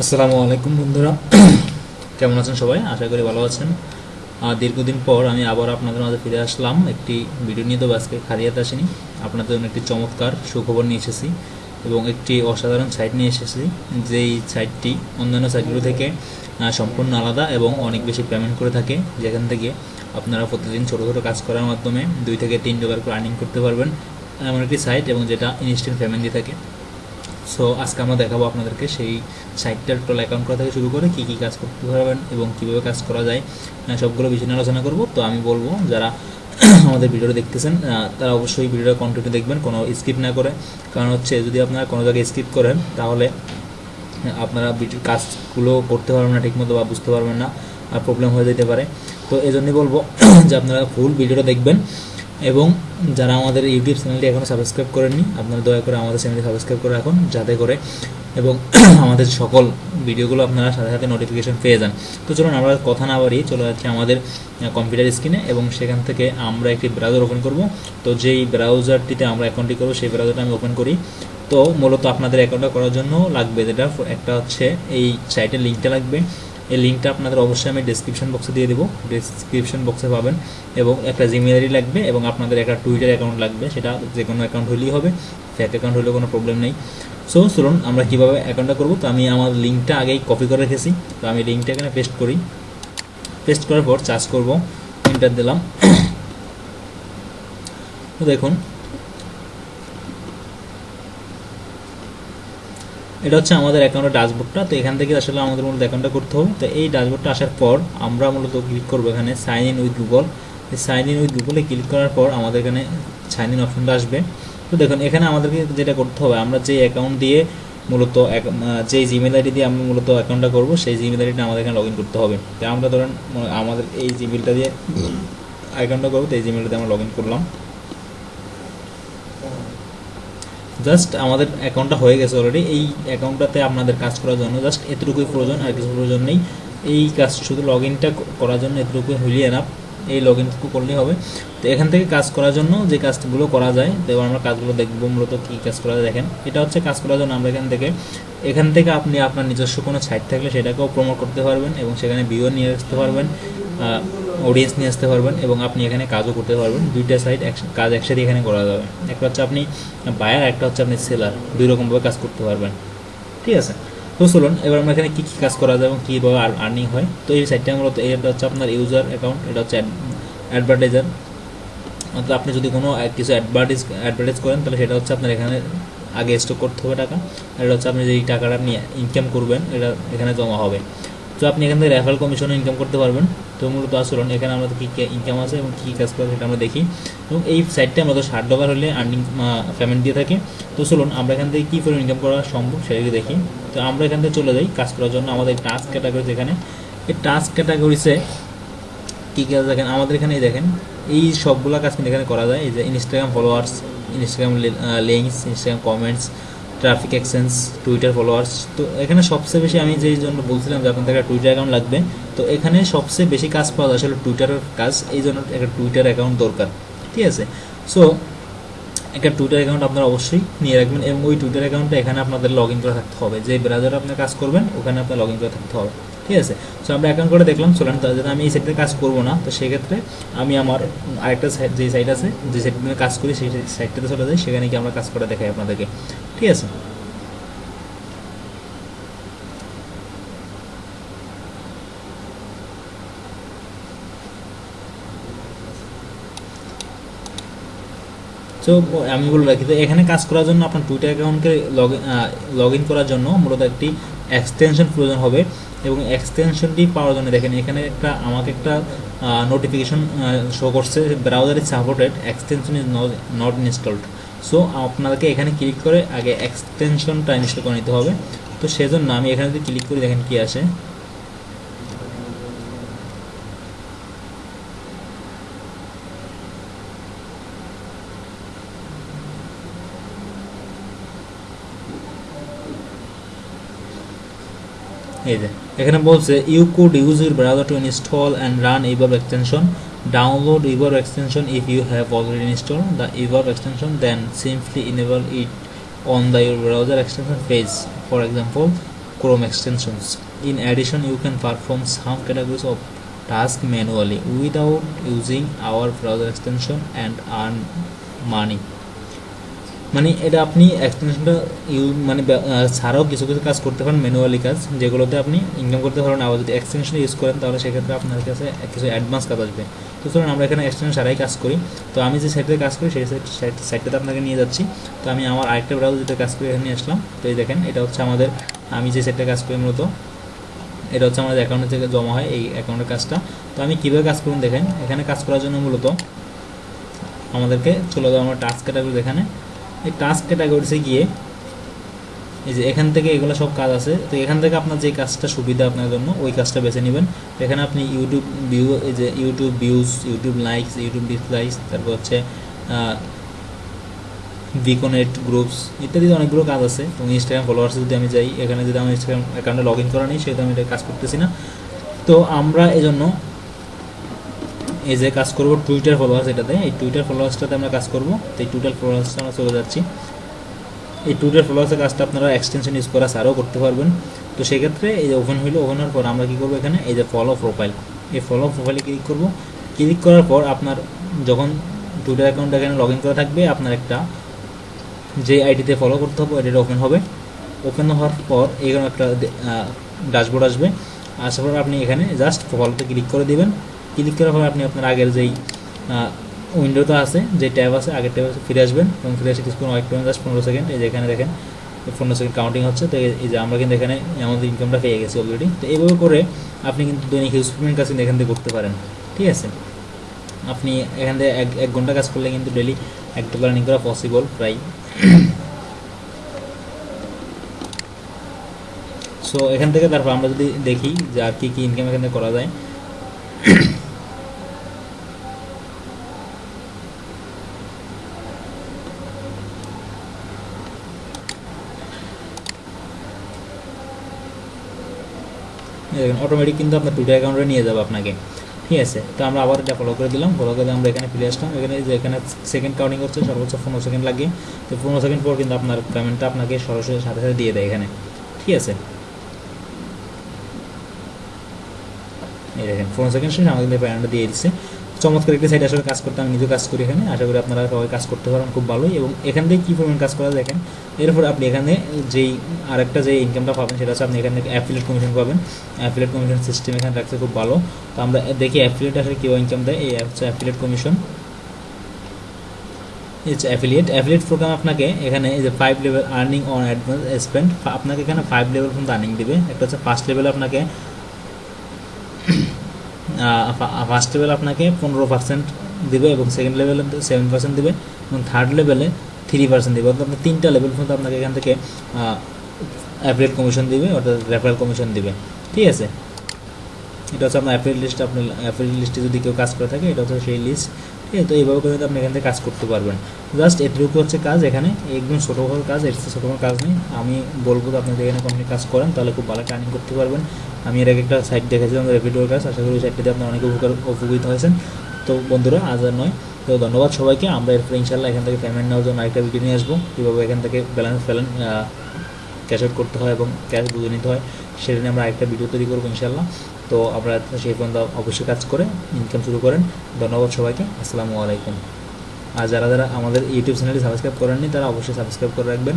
আসসালামু আলাইকুম বন্ধুরা। কেমন আছেন সবাই? আশা করি ভালো আছেন। দীর্ঘদিন পর আমি আবার আপনাদের মাঝে ফিরে আসলাম। একটি ভিডিও নিয়ে তো আজকে খালিয়াতে আসিনি। আপনাদের জন্য একটি চমৎকার সুখবর নিয়ে এসেছি এবং একটি অসাধারণ সাইট নিয়ে এসেছি। যেই সাইটটি অন্যান্য সাইটগুলো থেকে সম্পূর্ণ আলাদা এবং অনেক বেশি পেমেন্ট করে থাকে। যেখান থেকে আপনারা প্রতিদিন ছোটো ছোটো কাজ করার মাধ্যমে দুই থেকে তিন ডলার করে আর্নিং করতে পারবেন। এমন একটি সাইট এবং যেটা ইনস্ট্যান্ট পেমেন্ট দিয়ে থাকে। সো আজকে আমরা দেখাবো আপনাদেরকে সেই সাইটটার টোটাল অ্যাকাউন্ট করা থেকে শুরু করে কী কী কাজ করতে পারবেন এবং কীভাবে কাজ করা যায় সবগুলো বিষয় নিয়ে আলোচনা করব। তো আমি বলব, যারা আমাদের ভিডিওটা দেখতেছেন তারা অবশ্যই ভিডিওটা কন্টিনিউ দেখবেন, কোনো স্কিপ না করে। কারণ হচ্ছে, যদি আপনারা কোনো জায়গায় স্কিপ করেন, তাহলে আপনারা কাজগুলো করতে পারবেন না ঠিকমতো বা বুঝতে পারবেন না, আর প্রবলেম হয়ে যেতে পারে। তো এই জন্যই বলব যে আপনারা ফুল ভিডিওটা দেখবেন। এবং যারা আমাদের ইউটিউব চ্যানেলটি এখনও সাবস্ক্রাইব করেননি, আপনারা দয়া করে আমাদের চ্যানেলটি সাবস্ক্রাইব করে রাখুন, যাতে করে এবং আমাদের সকল ভিডিওগুলো আপনারা সাথে সাথে নোটিফিকেশন পেয়ে যান। তো চলুন আমরা কথা না বাড়িয়ে চলে যাচ্ছি আমাদের কম্পিউটার স্ক্রিনে এবং সেখান থেকে আমরা একটি ব্রাউজার ওপেন করব। তো যেই ব্রাউজারটিতে আমরা অ্যাকাউন্টটি করব, সেই ব্রাউজারটা আমি ওপেন করি। তো মূলত আপনাদের অ্যাকাউন্টটা করার জন্য লাগবে যেটা, একটা হচ্ছে এই সাইটের লিঙ্কটা লাগবে। এই লিঙ্কটা আপনাদের অবশ্যই আমি ডিসক্রিপশন বক্সে দিয়ে দেবো। ডিসক্রিপশন বক্সে পাবেন এবং একটা জিমেল আইডি লাগবে এবং আপনাদের একটা টুইটার অ্যাকাউন্ট লাগবে। সেটা যে কোনো অ্যাকাউন্ট হলেই হবে ফ্যাক অ্যাকাউন্ট হলেও কোনো প্রবলেম নেই। সো চলুন আমরা কীভাবে অ্যাকাউন্টটা করব? তো আমি আমার লিঙ্কটা আগেই কপি করে রেখেছি। তো আমি লিঙ্কটা এখানে পেস্ট করি। পেস্ট করার পর চার্জ করব। ইন্টার দিলাম। তো দেখুন এটা হচ্ছে আমাদের অ্যাকাউন্টের ড্যাশবোর্ডটা তো এখান থেকে আসলে আমাদের মূলত অ্যাকাউন্টটা করতে হবে। তো এই ড্যাশবোর্ডটা আসার পর আমরা মূলত ক্লিক করব এখানে sign in with Google sign in with গুগলে ক্লিক করার পর আমাদের এখানে সাইন ইন অপশনটা আসবে। তো দেখুন, এখানে আমাদেরকে যেটা করতে হবে, আমরা যে অ্যাকাউন্ট দিয়ে মূলত যে জিমেল আইডি দিয়ে আমরা মূলত অ্যাকাউন্টটা করব, সেই জিমেল আইডিটা আমাদের এখানে লগ ইন করতে হবে। তো আমরা ধরেন, আমাদের এই জিমেলটা দিয়ে অ্যাকাউন্টটা করব, তো এই জিমেলটা দিয়ে আমরা লগ ইন করলাম। জাস্ট আমাদের অ্যাকাউন্টটা হয়ে গেছে অলরেডি এই অ্যাকাউন্টটাতে আপনাদের কাজ করার জন্য জাস্ট এতটুকুই প্রয়োজন, আর কিছু প্রয়োজন নেই। এই কাজ শুধু লগ ইনটা করার জন্য এতটুকুই হইলে এনাফ এই লগ ইনটুকু করলেই হবে। তো এখান থেকে কাজ করার জন্য যে কাজগুলো করা যায় তো আমরা কাজগুলো দেখব মূলত কী কাজ করা যায়। দেখেন, এটা হচ্ছে কাজ করার জন্য আমরা এখান থেকে এখান থেকে আপনি আপনার নিজস্ব কোনো সাইট থাকলে সেটাকেও প্রমোট করতে পারবেন এবং সেখানে ভিউ নিয়ে আসতে পারবেন। অডিয়েন্স নিয়ে আসতে পারবেন এবং আপনি এখানে কাজও করতে পারবেন। দুইটা সাইট কাজ একসাথে এখানে করা যাবে। একটা হচ্ছে আপনি বায়ার একটা হচ্ছে আপনি সেলার দুই রকমভাবে কাজ করতে পারবেন। ঠিক আছে? তো চলুন, এবার আমরা এখানে কী কী কাজ করা যায় এবং কীভাবে আর্নিং হয়? তো এই সাইটটা মূলত এটা হচ্ছে আপনার ইউজার অ্যাকাউন্ট এটা হচ্ছে অ্যাডভার্টাইজার অর্থাৎ আপনি যদি কোনো কিছু অ্যাডভার্টাইজ অ্যাডভার্টাইজ করেন, তাহলে সেটা হচ্ছে আপনার এখানে আগে স্টক করতে হবে টাকা। এটা হচ্ছে আপনি যেই টাকাটা নিয়ে ইনকাম করবেন, এটা এখানে জমা হবে। তো আপনি এখান থেকে রেফারেল কমিশনে ইনকাম করতে পারবেন। তো মূলত আসুন, এখানে আমাদের কী কী ইনকাম আছে এবং কী কাজ করে সেটা আমরা দেখি। এবং এই সাইটটা মূলত ষাট ডলার হলে আর্নিং পেমেন্ট দিয়ে থাকে। তো চলুন, আমরা এখান থেকে কী করে ইনকাম করা সম্ভব সেটাকে দেখি। তো আমরা এখান থেকে চলে যাই কাজ করার জন্য আমাদের টাস্ক ক্যাটাগরি যেখানে এই টাস্ক ক্যাটাগরিসে কী কাজ দেখেন? আমাদের এখানে এই দেখেন, এই সবগুলো কাজ কিন্তু এখানে করা যায়। এই যে Instagram followers Instagram links Instagram comments traffic exchange Twitter followers তো এখানে সবচেয়ে বেশি আমি যেই জন্য বলছিলাম যে আপনাদের একটা টুইটার অ্যাকাউন্ট লাগবে, তো এখানে সবচেয়ে বেশি কাজ পাওয়া যায় আসলে টুইটারের কাজ, এই জন্য একটা টুইটার অ্যাকাউন্ট দরকার, ঠিক আছে? সো একটা টুইটার অ্যাকাউন্ট আপনারা অবশ্যই নিয়ে রাখবেন এবং ওই টুইটার অ্যাকাউন্টটা এখানে আপনাদের লগ ইন করে থাকতে হবে, যে ব্রাউজারে আপনি কাজ করবেন, ওখানে আপনার লগ ইন করে থাকতে হবে, ঠিক আছে? সো আমরা অ্যাকাউন্ট করে দেখলাম, চলেন জন্য আমি এই সাইটে কাজ করব না, তো সেক্ষেত্রে আমি আমার আরেকটা সাইট যে সাইট আছে, যে সাইটে কাজ করি, সেই সাইটটাতে চলে যাই, সেখানে গিয়ে আমরা কাজ করে দেখাই আপনাদেরকে। ঠিক আছে? তো আমি বলে রাখি তো এখানে কাজ করার জন্য আপনার টুইটার অ্যাকাউন্টকে লগ লগ ইন করার জন্য মূলত একটি এক্সটেনশন প্রয়োজন হবে এবং এক্সটেনশনটি পাওয়ার জন্য দেখেন এখানে একটা, আমাকে একটা নোটিফিকেশন শো করছে browser is supported extension is not installed so আপনাদেরকে এখানে ক্লিক করে আগে এক্সটেনশনটা ইনস্টল করে নিতে হবে। তো সেজন্য আমি এখানে যদি ক্লিক করি, দেখেন কি আসে। এই যে, এখানে বলছে you could use your browser to install and run Evo extension download Evo extension if you have already installed the Evo extension then simply enable it on the browser extension page for example chrome extensions. In addition you can perform some categories of task manually without using our browser extension and earn money. মানে এটা আপনি এক্সটেনশনটা you মানে ছাড়াও কিছু কিছু কাজ করতে পারেন ম্যানুয়ালি কাজ, যেগুলোতে আপনি ইনকাম করতে পারেন। আবার যদি এক্সটেনশন ইউজ করেন, তাহলে সেক্ষেত্রে আপনার কাছে কিছু অ্যাডভান্স কাজ আসবে। তো চলুন, আমরা এখানে এক্সটেনশন ছাড়াই কাজ করি। তো আমি যে সাইটে কাজ করি, সেই সাইট সাইটটাতে আপনাকে নিয়ে যাচ্ছি। তো আমি আমার আরেকটা ব্রাউজার যেটা কাজ করি এখানে আসলাম। তো এই দেখেন, এটা হচ্ছে আমাদের, আমি যে সাইটে কাজ করি মূলত, এটা হচ্ছে আমাদের অ্যাকাউন্টে থেকে জমা হয় এই অ্যাকাউন্টের কাজটা। তো আমি কীভাবে কাজ করুন দেখেন, এখানে কাজ করার জন্য মূলত আমাদেরকে চলে যাব আমরা টাস্ক ক্যাটাগরি এখানে। এই টাস্ক ক্যাটাগরিতে গিয়ে এই যে এখান থেকে এগুলো সব কাজ আছে, তো এখান থেকে আপনার যে কাজটা সুবিধা আপনার জন্য, ওই কাজটা বেছে নেবেন। এখানে আপনি ইউটিউব ভিউ এই যে YouTube views YouTube likes YouTube dislikes তারপর হচ্ছে ভিকোনেট গ্রুপস ইত্যাদি অনেকগুলো কাজ আছে। এবং ইনস্টাগ্রাম ফলোয়ার্স যদি আমি যাই, এখানে যদি আমার ইনস্টাগ্রাম অ্যাকাউন্টে লগ ইন করা নেই, সেহেতু আমি এটা কাজ করতেছি না। তো আমরা এজন্য এই যে কাজ করব টুইটার ফলোয়ার্স এটাতে, এই টুইটার ফলোয়ার্সটাতে আমরা কাজ করব। তো এই টুইটার ফলোয়ার্সটা আমরা চলে যাচ্ছি। এই টুইটার ফলোয়ার্সের কাজটা আপনারা এক্সটেনশন ইউজ করা ছাড়াও করতে পারবেন। তো সেক্ষেত্রে এই যে ওপেন হইল ওপেন হওয়ার পর আমরা কী করব এখানে? এই যে ফলো প্রোফাইল এই ফলো প্রোফাইলে ক্লিক করব। ক্লিক করার পর আপনার যখন টুইটার অ্যাকাউন্ট এখানে লগ ইন করা থাকবে, আপনার একটা যে আইডিতে ফলো করতে হবে এটা ওপেন হবে। ওপেন হওয়ার পর এখানে একটা ড্যাশবোর্ড আসবে। আসার পর আপনি এখানে জাস্ট ফলোতে ক্লিক করে দিবেন। ক্লিক করার পর আপনি আপনার আগের যেই উইন্ডোতে আছে, যে ট্যাব আছে, আগের ট্যাব আছে ফিরে আসবেন এবং ফিরে এসে কিছুক্ষণ ওয়েট করবেন জাস্ট পনেরো সেকেন্ড এই যে এখানে দেখেন, পনেরো সেকেন্ড কাউন্টিং হচ্ছে, তো এই যে আমরা কিন্তু এখানে আমাদের ইনকামটা পেয়ে গেছি অলরেডি তো এইভাবে করে আপনি কিন্তু দৈনিক হিউজ পেমেন্ট কাজ কিন্তু এখান থেকে করতে পারেন, ঠিক আছে? আপনি এখান থেকে এক এক ঘণ্টা কাজ করলে কিন্তু ডেলি এক ডলার আর্নিং করা পসিবল প্রায়। সো এখান থেকে তারপর আমরা যদি দেখি যে আর কী কী ইনকাম এখান থেকে করা যায় অটোমেটিক কিন্তু আপনার টুইটার অ্যাকাউন্টে নিয়ে যাবে আপনাকে। ঠিক আছে? তো আমরা আবার এটা ফলো করে দিলাম। ফলো করে আমরা এখানে ফিরে আসলাম। এখানে যে এখানে সেকেন্ড কাউন্টিং করছে, সর্বোচ্চ পনেরো সেকেন্ড লাগে তো পনেরো সেকেন্ড পর কিন্তু আপনার পেমেন্টটা আপনাকে সরাসরি সাথে সাথে দিয়ে দেয় এখানে। ঠিক আছে? এই দেখেন, পনেরো সেকেন্ড শেষে আমাদের পেমেন্টটা দিয়ে দিচ্ছে। চমৎকার একটি সাইড আসলে কাজ করতে আমি নিজেও কাজ করি এখানে। আশা করি আপনারা সবাই কাজ করতে পারেন খুব ভালোই। এবং এখান থেকে কী পরিমাণ কাজ করা দেখেন। এরপর আপনি এখানে যেই আরেকটা যে ইনকামটা পাবেন, সেটা হচ্ছে আপনি এখান থেকে অ্যাফিলেট কমিশন পাবেন। অ্যাফিলেট কমিশন সিস্টেম এখানে রাখছে খুব ভালো। তো আমরা দেখি অ্যাফিলেট আসলে কীভাবে ইনকাম দেয়। এই হচ্ছে অ্যাফিলেট কমিশন হচ্ছে অ্যাফিলিয়েট অ্যাফিলিয়েট প্রোগ্রাম আপনাকে এখানে এই যে five level earning on advance spend আপনাকে এখানে ফাইভ লেভেল পর্যন্ত আর্নিং দেবে। একটা হচ্ছে ফার্স্ট লেভেল আপনাকে ফার্স্ট লেভেল আপনাকে পনেরো পার্সেন্ট দেবে এবং সেকেন্ড লেভেলে সেভেন পার্সেন্ট দেবে এবং থার্ড লেভেলে থ্রি পার্সেন্ট দেবে। অর্থাৎ তিনটা লেভেল পর্যন্ত আপনাকে এখান থেকে অ্যাপ্রিয়েট কমিশন দিবে, অর্থাৎ রেফারেল কমিশন দিবে। ঠিক আছে? এটা হচ্ছে আপনার অ্যাপ্রিল লিস্ট আপনার অ্যাপ্রিল লিস্টে যদি কেউ কাজ করে থাকে, এটা হচ্ছে সেই লিস্ট ঠিক আছে তো এইভাবে করে আপনি এখান থেকে কাজ করতে পারবেন। জাস্ট এটুকু হচ্ছে কাজ, এখানে একদম ছোটো বড় কাজ, এর ছোটো কোনো কাজ নেই। আমি বলব তো আপনি এখানে কোম্পানি কাজ করেন, তাহলে খুব ভালো টার্নিং করতে পারবেন। আমি এর আগে একটা সাইট দেখেছিলাম রেপিডোর কাজ। আশা করি সাইটটিতে আপনার অনেক উপকার, উপকৃত হয়েছেন। তো বন্ধুরা, আজ আর নয়। তো ধন্যবাদ সবাইকে। আমরা এরপরে ইনশাল্লাহ এখান থেকে পেমেন্ট নেওয়ার জন্য আরেকটা ভিডিও নিয়ে আসব। কীভাবে এখান থেকে ব্যালেন্স ফ্যালেন্স ক্যাশ আউট করতে হয় এবং ক্যাশ বুঝে নিতে হয়, সেটা নিয়ে আমরা আরেকটা ভিডিও তৈরি করব ইনশাল্লাহ তো আপনারা সেই পর্যন্ত অবশ্যই কাজ করে ইনকাম শুরু করেন। ধন্যবাদ সবাইকে। আসসালামু আলাইকুম। আর যারা যারা আমাদের ইউটিউব চ্যানেলটি সাবস্ক্রাইব করেননি, তারা অবশ্যই সাবস্ক্রাইব করে রাখবেন।